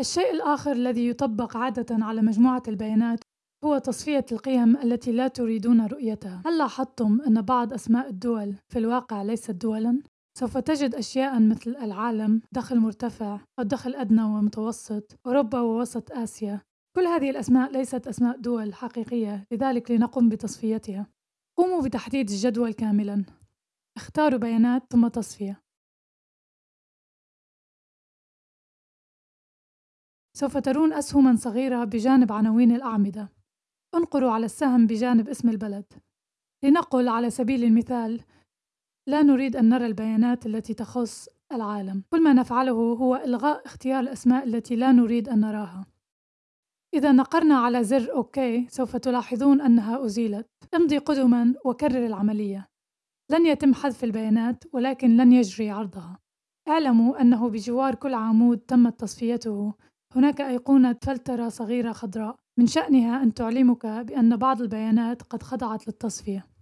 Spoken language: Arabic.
الشيء الآخر الذي يطبق عادة على مجموعة البيانات هو تصفية القيم التي لا تريدون رؤيتها. هل لاحظتم أن بعض أسماء الدول في الواقع ليست دولاً؟ سوف تجد أشياء مثل العالم، دخل مرتفع، الدخل أدنى ومتوسط، أوروبا ووسط آسيا. كل هذه الأسماء ليست أسماء دول حقيقية، لذلك لنقوم بتصفيتها. قوموا بتحديد الجدول كاملاً. اختاروا بيانات ثم تصفية. سوف ترون أسهمًا صغيرة بجانب عناوين الأعمدة. انقروا على السهم بجانب اسم البلد. لنقل على سبيل المثال: لا نريد أن نرى البيانات التي تخص العالم. كل ما نفعله هو إلغاء اختيار الأسماء التي لا نريد أن نراها. إذا نقرنا على زر أوكي سوف تلاحظون أنها أزيلت. امضي قدمًا وكرر العملية. لن يتم حذف البيانات ولكن لن يجري عرضها. اعلموا أنه بجوار كل عمود تمت تصفيته هناك أيقونة فلترة صغيرة خضراء. من شأنها أن تعلمك بأن بعض البيانات قد خضعت للتصفية.